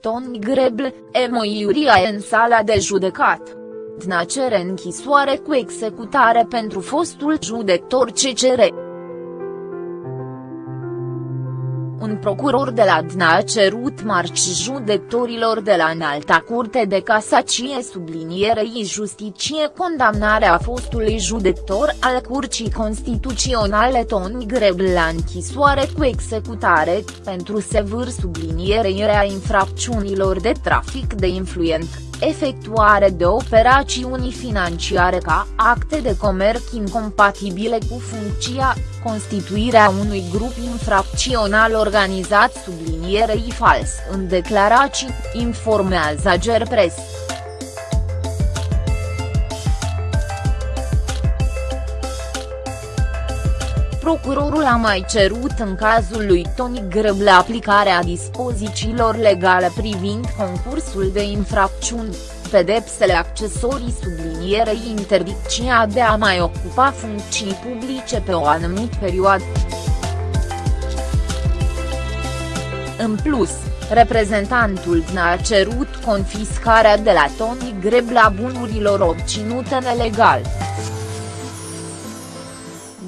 Toni Grebl, Emo Iuria în sala de judecat. Dna cere închisoare cu executare pentru fostul judector CCR. Un procuror de la DNA a cerut marci judecătorilor de la înalta curte de casacie sublinierei justicie condamnarea fostului judector al Curții Constituționale Toni Grebl la închisoare cu executare, pentru sevârș sublinierei rea infracțiunilor de trafic de influent efectuare de operațiuni financiare ca acte de comerț incompatibile cu funcția, constituirea unui grup infracțional organizat sublinierei fals în declarații, informează Gerpres. Procurorul a mai cerut în cazul lui Toni Grăble aplicarea dispozițiilor legale privind concursul de infracțiuni, pedepsele accesorii sublinierei interdicția de a mai ocupa funcții publice pe o anumită perioadă. În plus, reprezentantul DNA a cerut confiscarea de la Toni Grebla bunurilor obținute nelegal.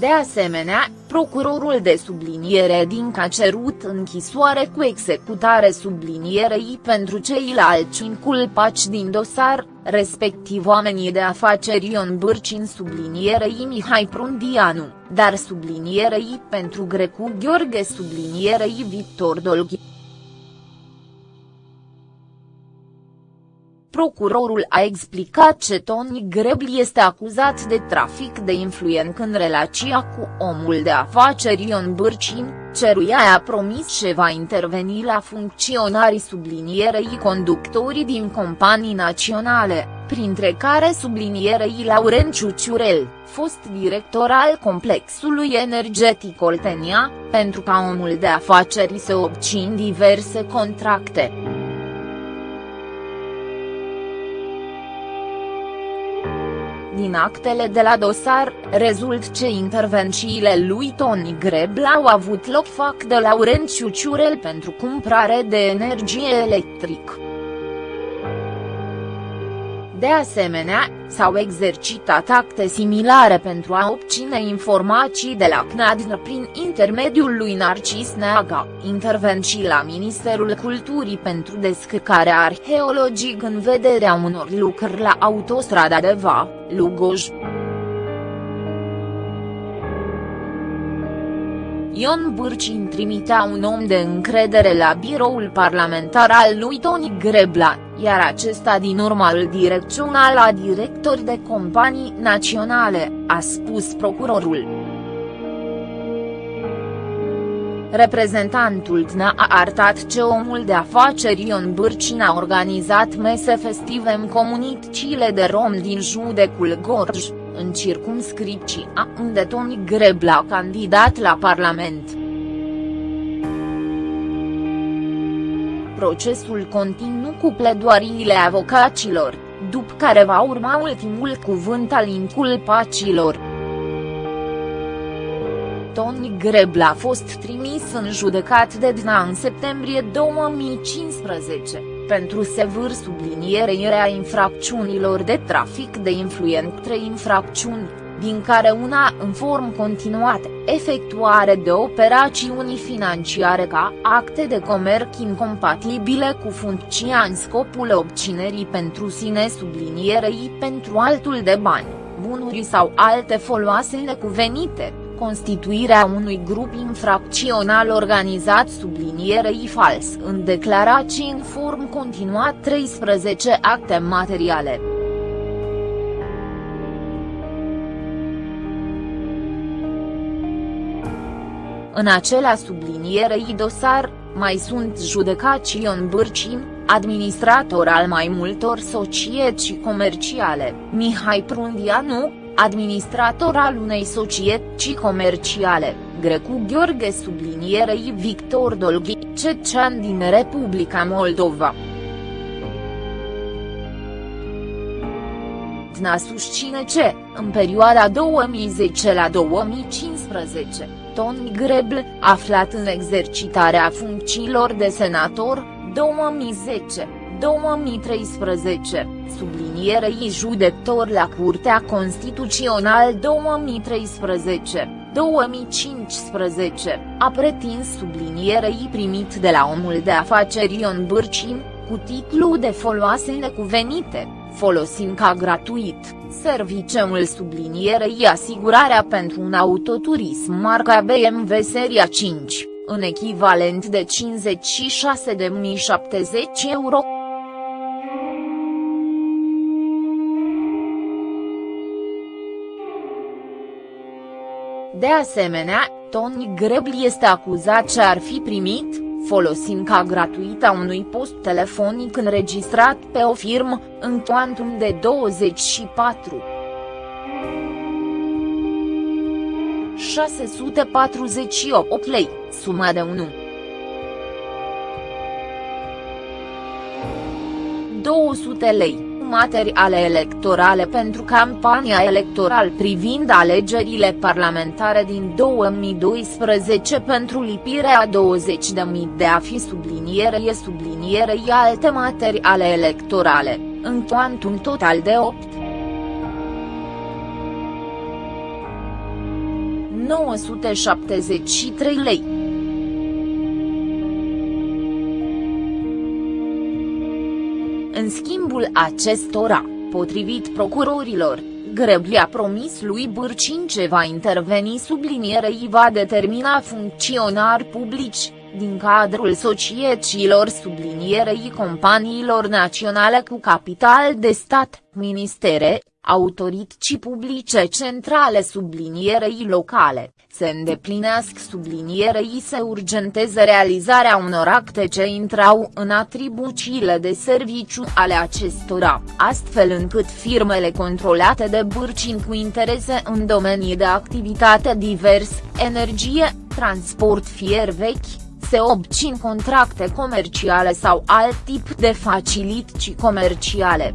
De asemenea, procurorul de subliniere din a cerut închisoare cu executare sublinierei pentru ceilalți inculpați din dosar, respectiv oamenii de afaceri Ion Bârcin sublinierei Mihai Prundianu, dar sublinierei pentru Grecu Gheorghe sublinierei Victor Dolghi. Procurorul a explicat ce Tony Grebli este acuzat de trafic de influent în relația cu omul de afaceri Ion Bârcin, ceruia a promis ce va interveni la funcționarii sublinierei conductorii din companii naționale, printre care sublinierei Laurenciu Ciurel, fost director al complexului energetic Oltenia, pentru ca omul de afaceri să obțin diverse contracte. Din actele de la dosar, rezult ce intervențiile lui Toni Grebla au avut loc fac de Laurențiu Ciurel pentru cumpărare de energie electrică. De asemenea, s-au exercitat acte similare pentru a obține informații de la CNADN prin intermediul lui Narcis Neaga, intervenții la Ministerul Culturii pentru descărcarea arheologică în vederea unor lucrări la autostrada de Va, Lugoj. Ion Bârcin trimitea un om de încredere la biroul parlamentar al lui Toni Grebla, iar acesta din urma îl direcționa la directori de companii naționale, a spus procurorul. Reprezentantul DNA a arătat ce omul de afaceri Ion Bârcin a organizat mese festive în comunitățile de rom din judecul Gorj, în circumscripția unde Toni Grebla a candidat la Parlament. Procesul continuu cu pledoariile avocaților, după care va urma ultimul cuvânt al inculpaților. Toni Grebla a fost trimis în judecat de DNA în septembrie 2015, pentru sevâr sublinierea infracțiunilor de trafic de influent trei infracțiuni, din care una în form continuat, efectuare de operațiuni financiare ca acte de comerț incompatibile cu funcția în scopul obținerii pentru sine sublinierei pentru altul de bani, bunuri sau alte foloase necuvenite constituirea unui grup infracțional organizat sublinierei fals în declarații în form continuat 13 acte materiale. În acela sublinierei dosar, mai sunt judecați Ion Bârcin, administrator al mai multor societăți comerciale, Mihai Prundianu, administrator al unei societăți comerciale, Grecu Gheorghe sublinierei Victor Dolghi, cecean din Republica Moldova. DNA susține ce, în perioada 2010 la 2015, Toni Grebl, aflat în exercitarea funcțiilor de senator, 2010, 2013, sublinierei judecător la Curtea Constituțională 2013. 2015, a pretins sublinierei primit de la omul de afaceri Ion Bârcim, cu titlu de foloase necuvenite, folosind ca gratuit, serviciul sublinierei asigurarea pentru un autoturism marca BMW Seria 5, în echivalent de 56.070 euro. De asemenea, Tony Grebli este acuzat ce ar fi primit, folosind ca gratuită unui post telefonic înregistrat pe o firmă, în cuantum de 24. 648 lei, suma de 1. 200 lei materiale electorale pentru campania electoral privind alegerile parlamentare din 2012 pentru lipirea 20.000 de a fi sublinierei sublinierei alte materiale electorale, în cuantum total de 8. 973 lei. În schimbul acestora, potrivit procurorilor, Grebli a promis lui Bârcin ce va interveni sublinierei va determina funcționari publici, din cadrul societăților sublinierei companiilor naționale cu capital de stat, ministere, autorități publice centrale sublinierei locale, se îndeplinească sublinierei se urgenteze realizarea unor acte ce intrau în atribuțiile de serviciu ale acestora, astfel încât firmele controlate de Bârcin cu interese în domenii de activitate divers, energie, transport fier vechi, se obțin contracte comerciale sau alt tip de facilități comerciale.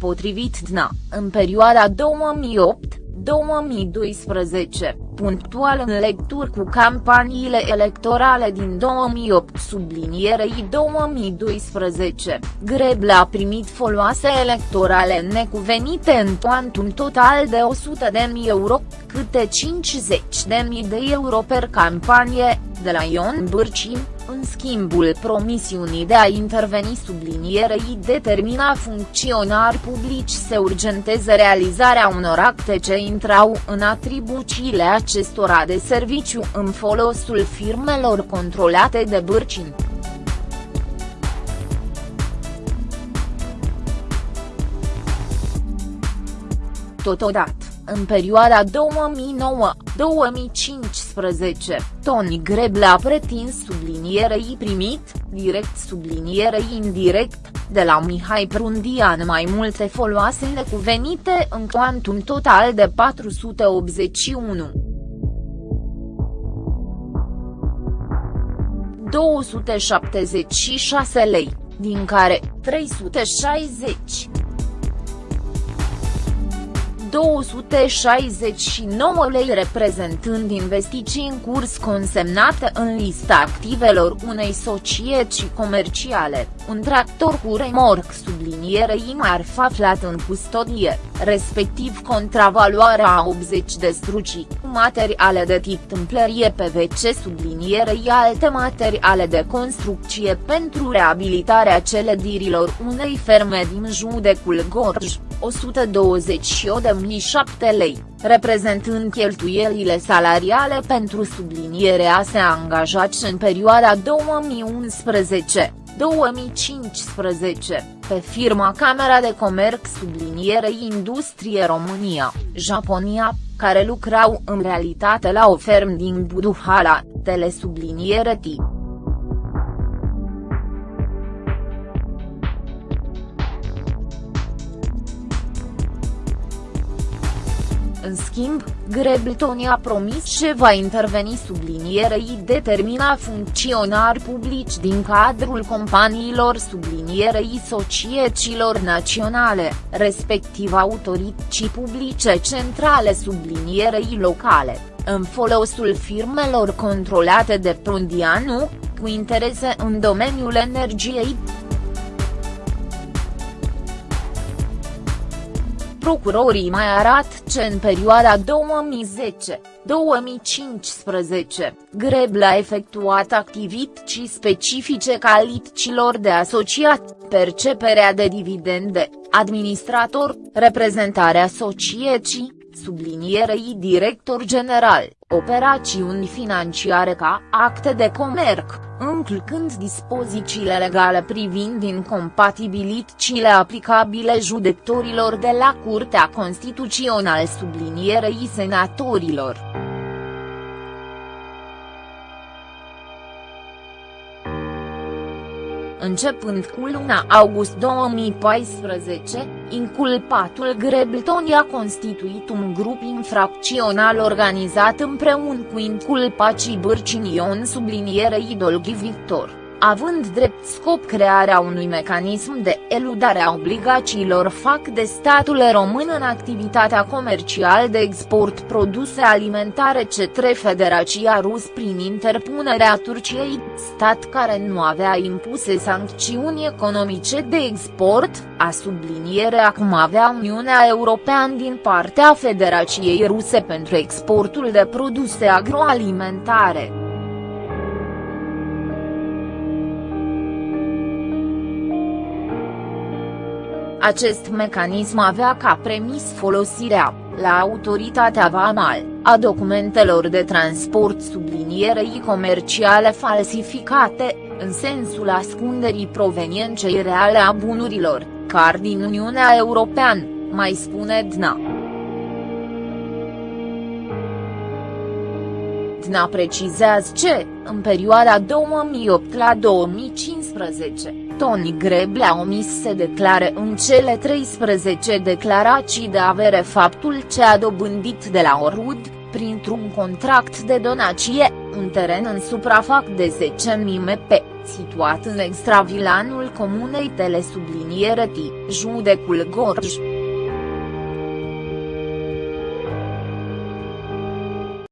Potrivit DNA, în perioada 2008, 2012, punctual în lecturi cu campaniile electorale din 2008 sublinierei 2012, Greble a primit foloase electorale necuvenite în cuantum total de 100.000 euro, câte 50.000 de euro per campanie, de la Ion Bârcim, în schimbul promisiunii de a interveni sublinierei determina funcționari publici să urgenteze realizarea unor acte ce intrau în atribuțiile acestora de serviciu în folosul firmelor controlate de Bârcin. Totodată în perioada 2009-2015, Tony Greble a pretins sublinierei primit, direct sublinierei indirect, de la Mihai Prundian. Mai multe foloase necuvenite în cuantum total de 481. 276 lei, din care 360 269 lei reprezentând investiții în curs consemnate în lista activelor unei societăți comerciale, un tractor cu remorc sublinierei marfa aflat în custodie, respectiv contravaloarea a 80 de strucii, materiale de tip tâmplărie PVC sublinierei alte materiale de construcție pentru reabilitarea celedirilor unei ferme din judecul Gorj. 128.007 lei, reprezentând cheltuielile salariale pentru sublinierea se angajați în perioada 2011. 2015, pe firma Camera de Comerț subliniere Industrie România, Japonia, care lucrau în realitate la o ferm din Buduhala, telesubliniere tip. În schimb, Greblton a promis că va interveni sublinierei determina funcționari publici din cadrul companiilor sublinierei societăților naționale, respectiv autorități publice centrale sublinierei locale, în folosul firmelor controlate de Prondianu, cu interese în domeniul energiei. Procurorii mai arată că în perioada 2010-2015, Grebla a efectuat activități specifice calităților de asociat, perceperea de dividende, administrator, reprezentarea societății, sublinierei director general, operațiuni financiare ca acte de comerț, încălcând dispozițiile legale privind incompatibilitățile aplicabile judecătorilor de la Curtea Constituțională sublinierei senatorilor. Începând cu luna august 2014, inculpatul Greblton a constituit un grup infracțional organizat împreună cu inculpații Bârcinion sublinierei Dolghi Victor având drept scop crearea unui mecanism de eludare a obligațiilor fac de statul român în activitatea comercială de export produse alimentare către Federația Rus prin interpunerea Turciei, stat care nu avea impuse sancțiuni economice de export, a subliniere acum avea Uniunea Europeană din partea Federației Ruse pentru exportul de produse agroalimentare. Acest mecanism avea ca premis folosirea, la autoritatea VAMAL, a documentelor de transport sublinierei comerciale falsificate, în sensul ascunderii provenienței reale a bunurilor, car din Uniunea Europeană, mai spune DNA. DNA precizează ce, în perioada 2008 la 2015, Tony Greble a omis să declare în cele 13 declarații de avere faptul ce a dobândit de la Orud, printr-un contract de donație, un teren în suprafac de 10.000 mp, situat în extravilanul comunei Telesubliniere T, judecul Gorj.